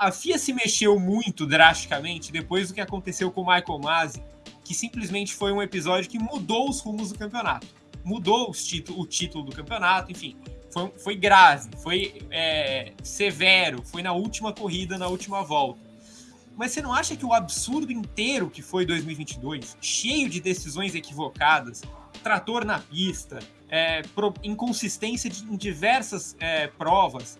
a FIA se mexeu muito drasticamente depois do que aconteceu com o Michael Masi, que simplesmente foi um episódio que mudou os rumos do campeonato. Mudou o título do campeonato, enfim. Foi, foi grave, foi é, severo, foi na última corrida, na última volta. Mas você não acha que o absurdo inteiro que foi 2022, cheio de decisões equivocadas, trator na pista, é, pro, inconsistência de, em diversas é, provas,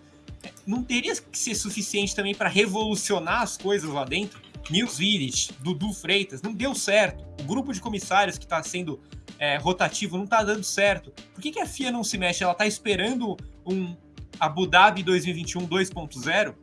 não teria que ser suficiente também para revolucionar as coisas lá dentro? Nils Vilich, Dudu Freitas, não deu certo. O grupo de comissários que está sendo é, rotativo não está dando certo. Por que, que a FIA não se mexe? Ela está esperando um Abu Dhabi 2021 2.0?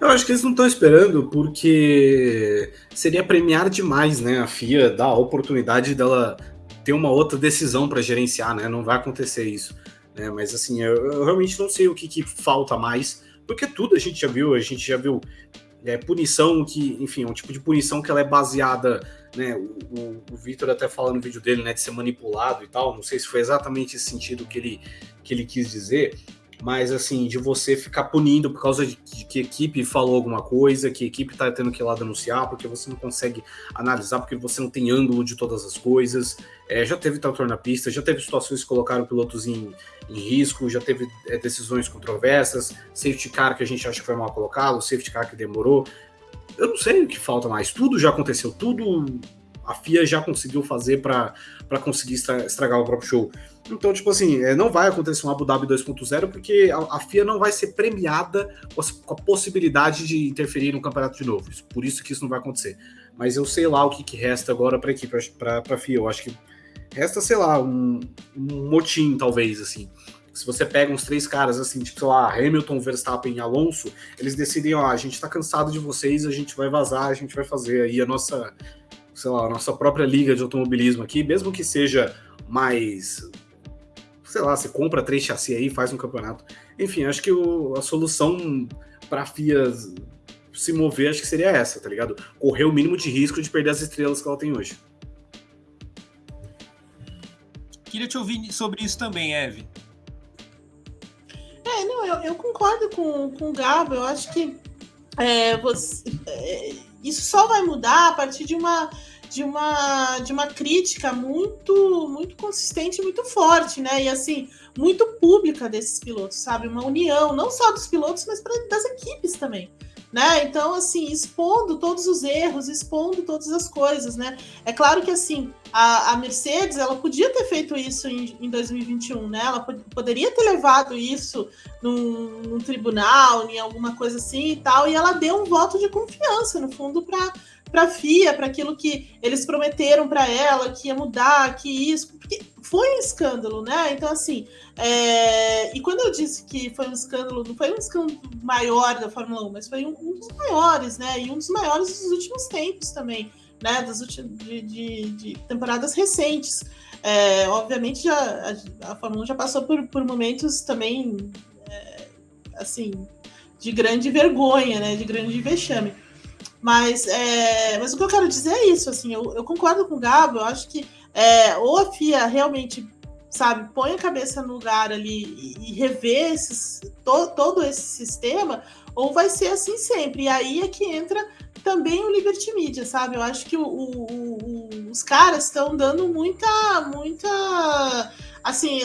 Eu acho que eles não estão esperando porque seria premiar demais, né? A FIA dar a oportunidade dela ter uma outra decisão para gerenciar, né? Não vai acontecer isso. Né? Mas assim, eu, eu realmente não sei o que, que, falta mais, porque tudo a gente já viu, a gente já viu é, punição que, enfim, é um tipo de punição que ela é baseada, né? O, o, o Victor até fala no vídeo dele, né, de ser manipulado e tal. Não sei se foi exatamente esse sentido que ele, que ele quis dizer, mas assim, de você ficar punindo por causa de, que equipe falou alguma coisa, que equipe tá tendo que ir lá denunciar, porque você não consegue analisar, porque você não tem ângulo de todas as coisas. É, já teve trator na pista, já teve situações que colocaram pilotos em, em risco, já teve é, decisões controversas, safety car que a gente acha que foi mal colocado, safety car que demorou. Eu não sei o que falta mais, tudo já aconteceu, tudo a FIA já conseguiu fazer para conseguir estragar o próprio show. Então, tipo assim, é, não vai acontecer um Abu Dhabi 2.0 porque a, a, FIA não vai ser premiada com a, com a, possibilidade de interferir no campeonato de novo. Por isso que isso não vai acontecer. Mas eu sei lá o que, que resta agora para a equipe, para a FIA. Eu acho que resta, sei lá, um, um motim, talvez, assim. Se você pega uns três caras, assim, tipo, sei lá, Hamilton, Verstappen e Alonso, eles decidem, ó, a gente tá cansado de vocês, a gente vai vazar, a gente vai fazer aí a nossa, sei lá, a nossa própria liga de automobilismo aqui, mesmo que seja mais sei lá, você compra três chassi aí, faz um campeonato. Enfim, acho que o, a solução para a FIA se mover, acho que seria essa, tá ligado? Correr o mínimo de risco de perder as estrelas que ela tem hoje. Queria te ouvir sobre isso também, Eve. É, não, eu, eu concordo com, com o Gabo. Eu acho que é, você, é, isso só vai mudar a partir de uma de uma, de uma crítica muito muito consistente, muito forte, né? E assim, muito pública desses pilotos, sabe? Uma união, não só dos pilotos, mas pra, das equipes também. Né? Então, assim, expondo todos os erros, expondo todas as coisas, né? É claro que, assim, a, a Mercedes, ela podia ter feito isso em, em 2021, né? Ela pod poderia ter levado isso num, num, tribunal, em alguma coisa assim e tal, e ela deu um voto de confiança, no fundo, para para a FIA, para aquilo que eles prometeram para ela, que ia mudar, que isso, porque foi um escândalo, né? Então, assim, é... e quando eu disse que foi um escândalo, não foi um escândalo maior da Fórmula 1, mas foi um, um dos maiores, né? E um dos maiores dos últimos tempos também, né? Das últimas, de, de, de temporadas recentes. É, obviamente, já, a, a, Fórmula 1 já passou por, por momentos também, é, assim, de grande vergonha, né? De grande vexame. Mas, é, mas o que eu quero dizer é isso, assim, eu, eu concordo com o Gabo, eu acho que é, ou a FIA realmente, sabe, põe a cabeça no lugar ali e, e rever esses, to, todo esse sistema, ou vai ser assim sempre. E aí é que entra também o Liberty Media, sabe? Eu acho que o, o, o, os caras estão dando muita, muita assim,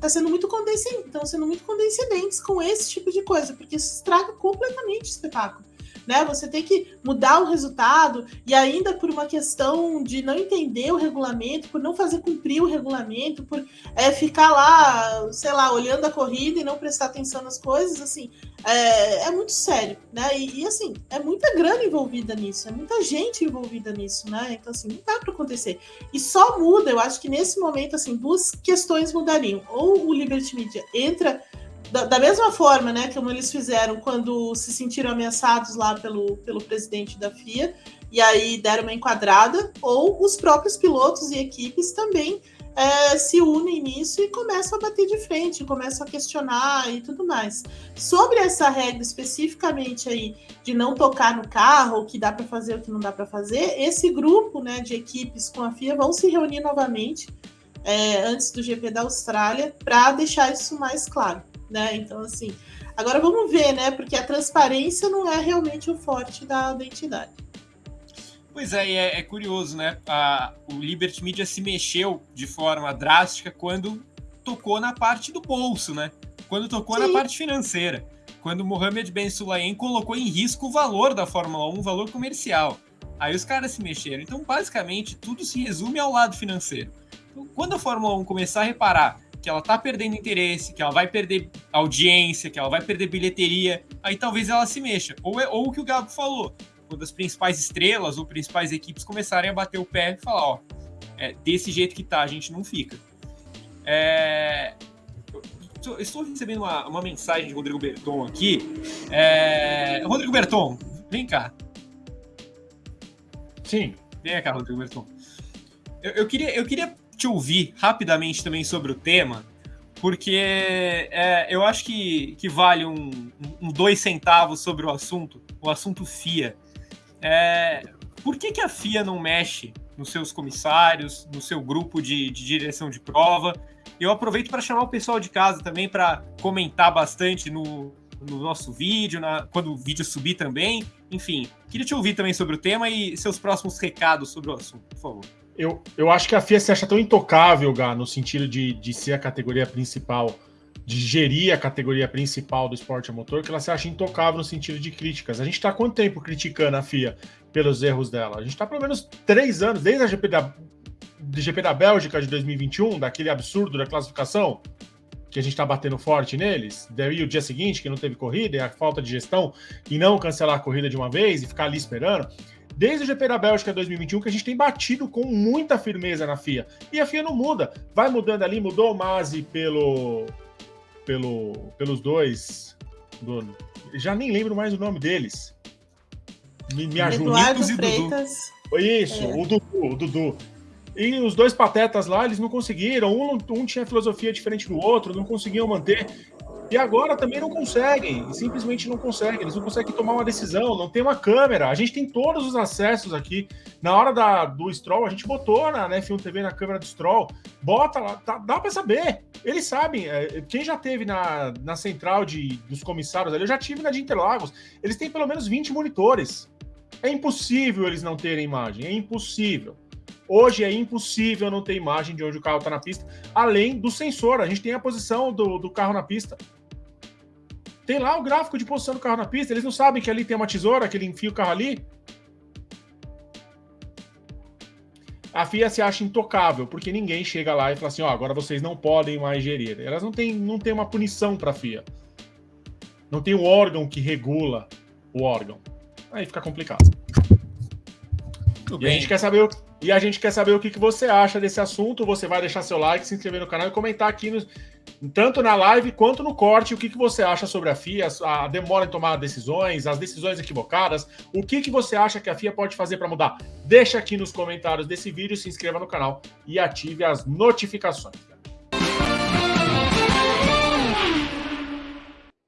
tá sendo muito condescendente, estão sendo muito condescendentes com esse tipo de coisa, porque isso estraga completamente o espetáculo né? Você tem que mudar o resultado e ainda por uma questão de não entender o regulamento, por não fazer cumprir o regulamento, por é, ficar lá, sei lá, olhando a corrida e não prestar atenção nas coisas, assim, é, é muito sério, né? E, e, assim, é muita grana envolvida nisso, é muita gente envolvida nisso, né? Então, assim, não dá para acontecer. E só muda, eu acho que nesse momento, assim, duas questões mudariam. Ou o Liberty Media entra da, da, mesma forma, né, como eles fizeram quando se sentiram ameaçados lá pelo, pelo presidente da FIA, e aí deram uma enquadrada, ou os próprios pilotos e equipes também é, se unem nisso e começam a bater de frente, começam a questionar e tudo mais. Sobre essa regra especificamente aí de não tocar no carro, o que dá para fazer, o que não dá para fazer, esse grupo né, de equipes com a FIA vão se reunir novamente é, antes do GP da Austrália para deixar isso mais claro. Né? Então, assim, agora vamos ver, né? Porque a transparência não é realmente o forte da, da entidade. Pois é, é, é, curioso, né? A, o Liberty Media se mexeu de forma drástica quando tocou na parte do bolso, né? Quando tocou Sim. na parte financeira. Quando Mohamed Ben Sulayem colocou em risco o valor da Fórmula 1, o valor comercial. Aí os caras se mexeram. Então, basicamente, tudo se resume ao lado financeiro. Então, quando a Fórmula 1 começar a reparar que ela tá perdendo interesse, que ela vai perder audiência, que ela vai perder bilheteria, aí talvez ela se mexa. Ou, é, ou o que o Gabo falou, quando as principais estrelas ou principais equipes começarem a bater o pé e falar, ó, é, desse jeito que tá, a gente não fica. É, eu estou recebendo uma, uma, mensagem de Rodrigo Berton aqui. É, Rodrigo Berton, vem cá. Sim. Vem cá, Rodrigo Berton. Eu, eu, queria, eu queria te ouvir rapidamente também sobre o tema, porque é, eu acho que, que vale um, um, dois centavos sobre o assunto, o assunto FIA. É, por que, que a FIA não mexe nos seus comissários, no seu grupo de, de direção de prova? Eu aproveito para chamar o pessoal de casa também para comentar bastante no, no nosso vídeo, na, quando o vídeo subir também. Enfim, queria te ouvir também sobre o tema e seus próximos recados sobre o assunto, por favor. Eu, eu acho que a FIA se acha tão intocável, Gá, no sentido de, de ser a categoria principal de gerir a categoria principal do esporte a motor, que ela se acha intocável no sentido de críticas. A gente está quanto tempo criticando a FIA pelos erros dela? A gente está pelo menos três anos, desde a GP da, GP da Bélgica de 2021, daquele absurdo da classificação, que a gente está batendo forte neles, daí o dia seguinte, que não teve corrida, e a falta de gestão, e não cancelar a corrida de uma vez e ficar ali esperando. Desde o GP da Bélgica 2021 que a gente tem batido com muita firmeza na FIA. E a FIA não muda. Vai mudando ali, mudou o Masi pelo pelo, pelos dois. Do, já nem lembro mais o nome deles. Me, me ajuda. Eduardo Freitas. Isso, é. o Dudu, o Dudu. E os dois patetas lá, eles não conseguiram. Um, um tinha filosofia diferente do outro, não conseguiam manter. E agora também não conseguem, simplesmente não conseguem, eles não conseguem tomar uma decisão, não tem uma câmera. A gente tem todos os acessos aqui. Na hora da, do Stroll, a gente botou na, na F1 TV na câmera do Stroll, bota lá, tá, dá para saber. Eles sabem, é, quem já teve na, na central de, dos comissários ali, eu já tive na de Interlagos, eles têm pelo menos 20 monitores. É impossível eles não terem imagem, é impossível. Hoje é impossível não ter imagem de onde o carro está na pista, além do sensor. A gente tem a posição do, do carro na pista. Tem lá o gráfico de posição do carro na pista. Eles não sabem que ali tem uma tesoura, que ele enfia o carro ali. A FIA se acha intocável, porque ninguém chega lá e fala assim: ó, oh, agora vocês não podem mais gerir. Elas não têm, não têm uma punição para a FIA. Não tem um órgão que regula o órgão. Aí fica complicado. Tudo e bem. a gente quer saber e a gente quer saber o que, que você acha desse assunto. Você vai deixar seu like, se inscrever no canal e comentar aqui, no, tanto na live quanto no corte, o que, que você acha sobre a FIA, a demora em tomar decisões, as decisões equivocadas, o que, que você acha que a FIA pode fazer para mudar. Deixa aqui nos comentários desse vídeo, se inscreva no canal e ative as notificações.